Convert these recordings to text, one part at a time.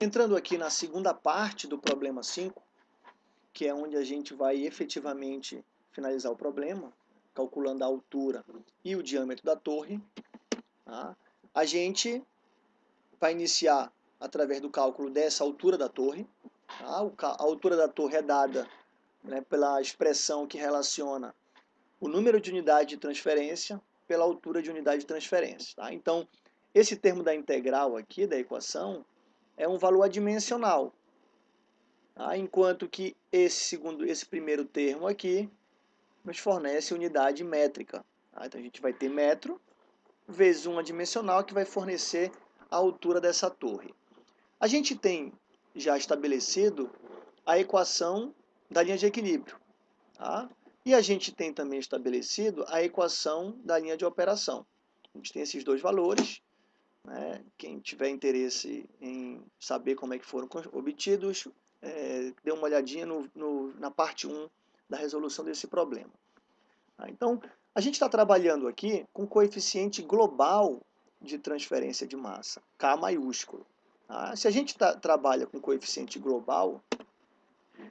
Entrando aqui na segunda parte do problema 5, que é onde a gente vai efetivamente finalizar o problema, calculando a altura e o diâmetro da torre, tá? a gente vai iniciar através do cálculo dessa altura da torre. Tá? A altura da torre é dada né, pela expressão que relaciona o número de unidade de transferência pela altura de unidade de transferência. Tá? Então, esse termo da integral aqui, da equação, é um valor adimensional. Tá? Enquanto que esse, segundo, esse primeiro termo aqui nos fornece unidade métrica. Tá? Então, a gente vai ter metro vezes uma dimensional que vai fornecer a altura dessa torre. A gente tem já estabelecido a equação da linha de equilíbrio. Tá? E a gente tem também estabelecido a equação da linha de operação. A gente tem esses dois valores. Né? Quem tiver interesse em saber como é que foram obtidos, é, dê uma olhadinha no, no, na parte 1 da resolução desse problema. Tá? Então, a gente está trabalhando aqui com coeficiente global de transferência de massa, K maiúsculo. Tá? Se a gente tá, trabalha com coeficiente global,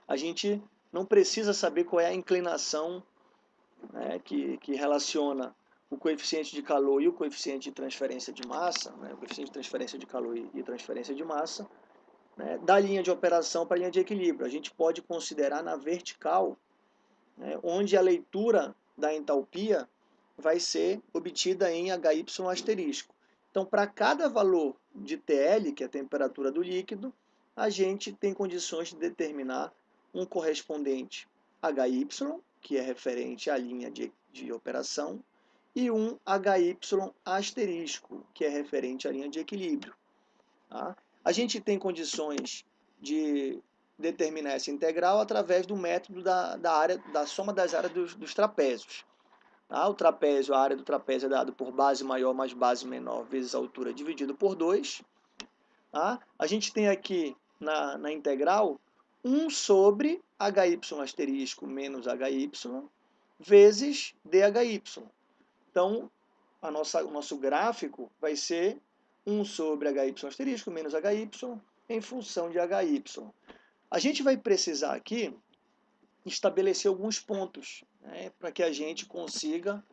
a gente não precisa saber qual é a inclinação né, que, que relaciona o coeficiente de calor e o coeficiente de transferência de massa, né, o coeficiente de transferência de calor e, transferência de massa, né, da linha de operação para a linha de equilíbrio. A gente pode considerar na vertical, né, onde a leitura da entalpia vai ser obtida em HY asterisco. Então, para cada valor de TL, que é a temperatura do líquido, a gente tem condições de determinar um correspondente HY, que é referente à linha de, de operação, e um HY asterisco, que é referente à linha de equilíbrio. Tá? A gente tem condições de determinar essa integral através do método da, da, área, da soma das áreas dos, dos trapézios. Tá? O trapézio, a área do trapézio é dado por base maior mais base menor vezes a altura dividido por 2. Tá? A gente tem aqui na, na integral 1 sobre HY asterisco menos HY vezes DHY. Então, a nossa, o nosso gráfico vai ser 1 sobre HY asterisco menos HY em função de HY. A gente vai precisar aqui estabelecer alguns pontos né, para que a gente consiga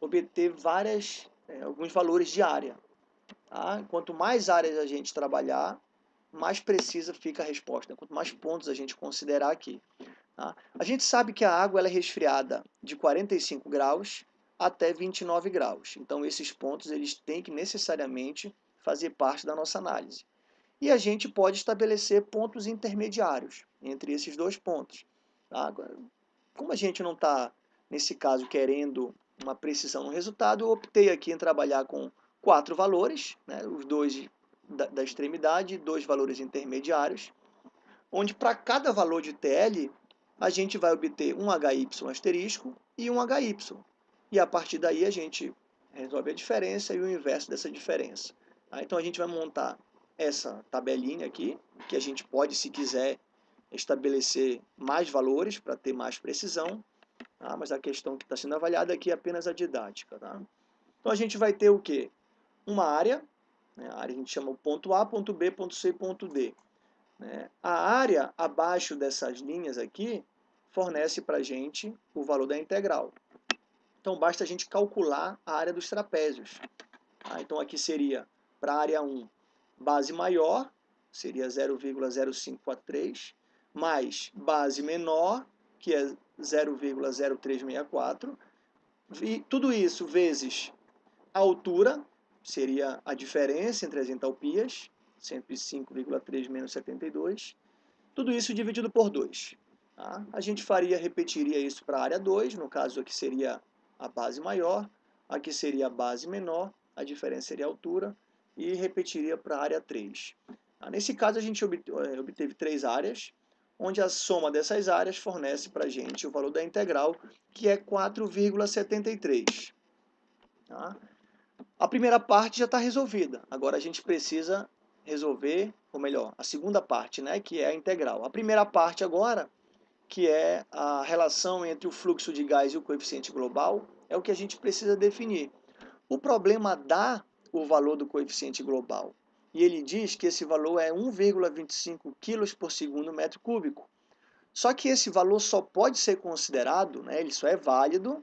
obter várias, é, alguns valores de área. Tá? Quanto mais áreas a gente trabalhar, mais precisa fica a resposta. Quanto mais pontos a gente considerar aqui. Tá? A gente sabe que a água ela é resfriada de 45 graus até 29 graus. Então, esses pontos eles têm que necessariamente fazer parte da nossa análise. E a gente pode estabelecer pontos intermediários entre esses dois pontos. Tá? Como a gente não está, nesse caso, querendo uma precisão no resultado, eu optei aqui em trabalhar com quatro valores, né? os dois da, da extremidade, dois valores intermediários, onde para cada valor de TL, a gente vai obter um HY asterisco e um HY. E a partir daí a gente resolve a diferença e o inverso dessa diferença. Tá? Então a gente vai montar essa tabelinha aqui, que a gente pode, se quiser, estabelecer mais valores para ter mais precisão, tá? mas a questão que está sendo avaliada aqui é apenas a didática. Tá? Então a gente vai ter o quê? Uma área, né? a área a gente chama o ponto A, ponto B, ponto C, ponto D. Né? A área abaixo dessas linhas aqui fornece para a gente o valor da integral. Então basta a gente calcular a área dos trapézios. Tá? Então aqui seria para a área 1, base maior, seria 0,0543, mais base menor, que é 0,0364, e tudo isso vezes a altura, seria a diferença entre as entalpias, 105,3 menos 72, tudo isso dividido por 2. Tá? A gente faria, repetiria isso para a área 2, no caso aqui seria a base maior, aqui seria a base menor, a diferença seria a altura, e repetiria para a área 3. Tá? Nesse caso, a gente eh, obteve três áreas, onde a soma dessas áreas fornece para a gente o valor da integral, que é 4,73. Tá? A primeira parte já está resolvida. Agora a gente precisa resolver, ou melhor, a segunda parte, né, que é a integral. A primeira parte agora, que é a relação entre o fluxo de gás e o coeficiente global, é o que a gente precisa definir. O problema dá o valor do coeficiente global. e ele diz que esse valor é 1,25 kg por segundo metro cúbico. Só que esse valor só pode ser considerado, né, ele só é válido,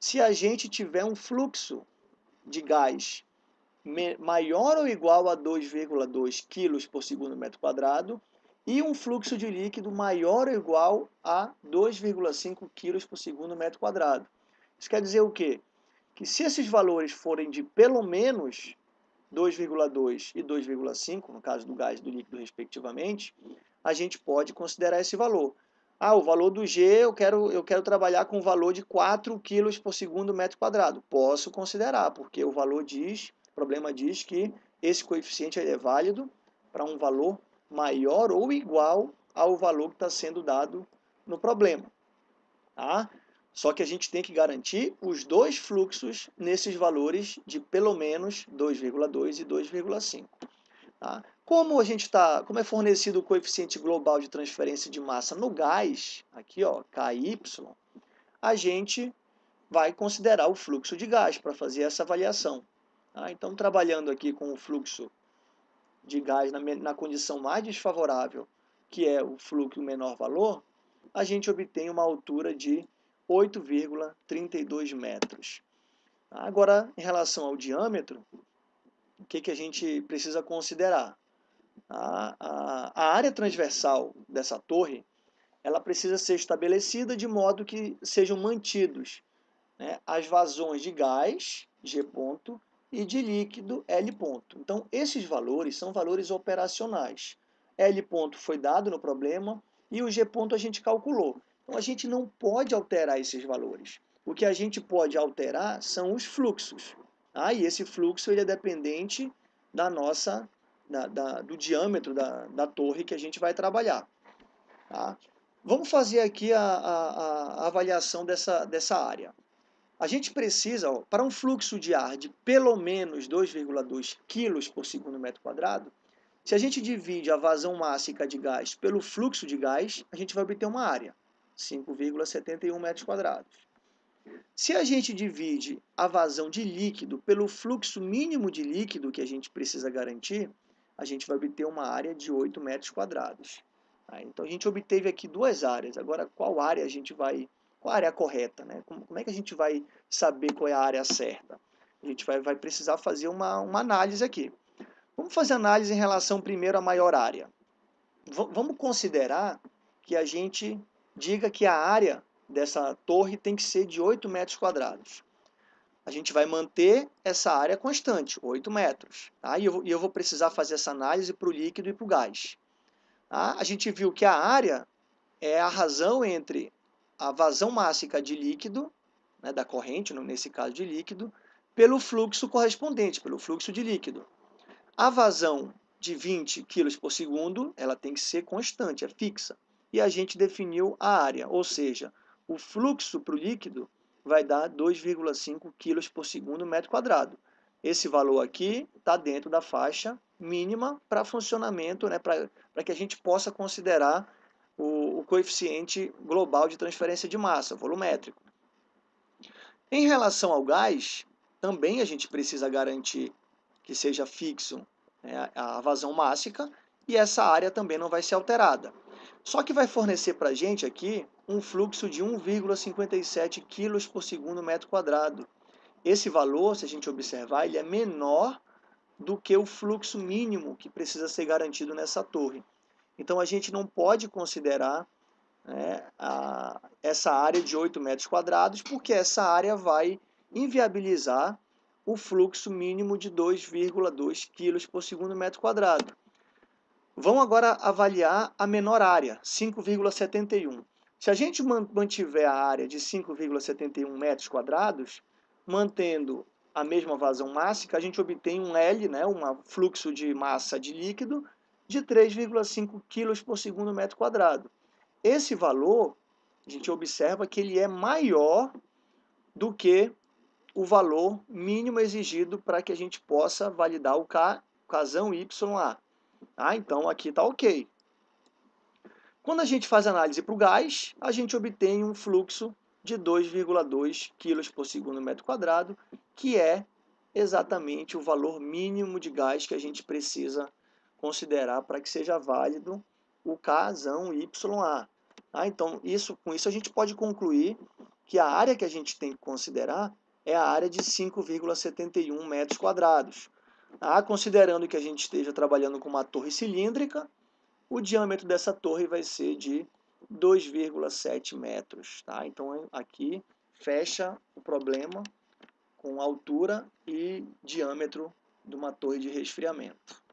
se a gente tiver um fluxo de gás maior ou igual a 2,2 kg por segundo metro quadrado e um fluxo de líquido maior ou igual a 2,5 kg por segundo metro quadrado. Isso quer dizer o quê? Que se esses valores forem de pelo menos 2,2 e 2,5, no caso do gás e do líquido respectivamente, a gente pode considerar esse valor. Ah, o valor do G eu quero, eu quero trabalhar com o valor de 4 kg por segundo metro quadrado. Posso considerar, porque o valor diz, o problema diz que esse coeficiente é válido para um valor maior ou igual ao valor que está sendo dado no problema. Tá? Só que a gente tem que garantir os dois fluxos nesses valores de pelo menos 2,2 e 2,5. Tá? Como a gente está, como é fornecido o coeficiente global de transferência de massa no gás, aqui ó, KY, a gente vai considerar o fluxo de gás para fazer essa avaliação. Tá? Então, trabalhando aqui com o fluxo de gás na, na condição mais desfavorável, que é o fluxo menor valor, a gente obtém uma altura de 8,32 metros. Agora, em relação ao diâmetro, o que, que a gente precisa considerar? A, a, a área transversal dessa torre ela precisa ser estabelecida de modo que sejam mantidos né, as vazões de gás, G ponto, e de líquido L ponto. Então, esses valores são valores operacionais. L ponto foi dado no problema e o G ponto a gente calculou. Então, a gente não pode alterar esses valores. O que a gente pode alterar são os fluxos. Ah, e esse fluxo ele é dependente da nossa, da, da, do diâmetro da, da torre que a gente vai trabalhar. Tá? Vamos fazer aqui a, a, a avaliação dessa, dessa área. A gente precisa, ó, para um fluxo de ar de pelo menos 2,2 kg por segundo metro quadrado, se a gente divide a vazão mássica de gás pelo fluxo de gás, a gente vai obter uma área, 5,71 metros quadrados. Se a gente divide a vazão de líquido pelo fluxo mínimo de líquido que a gente precisa garantir, a gente vai obter uma área de 8 metros quadrados. Tá? Então a gente obteve aqui duas áreas. Agora, qual área a gente vai qual a área correta, né? Como, como, é que a gente vai saber qual é a área certa? A gente vai, vai precisar fazer uma, uma análise aqui. Vamos fazer análise em relação primeiro à maior área. V vamos considerar que a gente diga que a área dessa torre tem que ser de 8 metros quadrados. A gente vai manter essa área constante, 8 metros. Tá? E, eu, e eu vou precisar fazer essa análise para o líquido e para o gás. Tá? A gente viu que a área é a razão entre a vazão mássica de líquido, né, da corrente, nesse caso de líquido, pelo fluxo correspondente, pelo fluxo de líquido. A vazão de 20 kg por segundo, ela tem que ser constante, é fixa. E a gente definiu a área, ou seja, o fluxo para o líquido vai dar 2,5 kg por segundo metro quadrado. Esse valor aqui está dentro da faixa mínima para funcionamento, né, para que a gente possa considerar o, o coeficiente global de transferência de massa, volumétrico. Em relação ao gás, também a gente precisa garantir que seja fixo né, a vazão mássica e essa área também não vai ser alterada. Só que vai fornecer para a gente aqui um fluxo de 1,57 kg por segundo metro quadrado. Esse valor, se a gente observar, ele é menor do que o fluxo mínimo que precisa ser garantido nessa torre. Então a gente não pode considerar né, a, essa área de 8 metros quadrados, porque essa área vai inviabilizar o fluxo mínimo de 2,2 kg por segundo metro quadrado. Vamos agora avaliar a menor área, 5,71. Se a gente mantiver a área de 5,71 metros quadrados, mantendo a mesma vazão mássica, a gente obtém um L, né, um fluxo de massa de líquido, de 3,5 kg por segundo metro quadrado. Esse valor, a gente observa que ele é maior do que o valor mínimo exigido para que a gente possa validar o casão YA. Ah, então aqui está ok. Quando a gente faz análise para o gás, a gente obtém um fluxo de 2,2 kg por segundo metro quadrado, que é exatamente o valor mínimo de gás que a gente precisa considerar para que seja válido o Kzão YA. Ah, então, isso, com isso a gente pode concluir que a área que a gente tem que considerar é a área de 5,71 metros quadrados. Ah, considerando que a gente esteja trabalhando com uma torre cilíndrica, o diâmetro dessa torre vai ser de 2,7 metros. Tá? Então, aqui fecha o problema com altura e diâmetro de uma torre de resfriamento.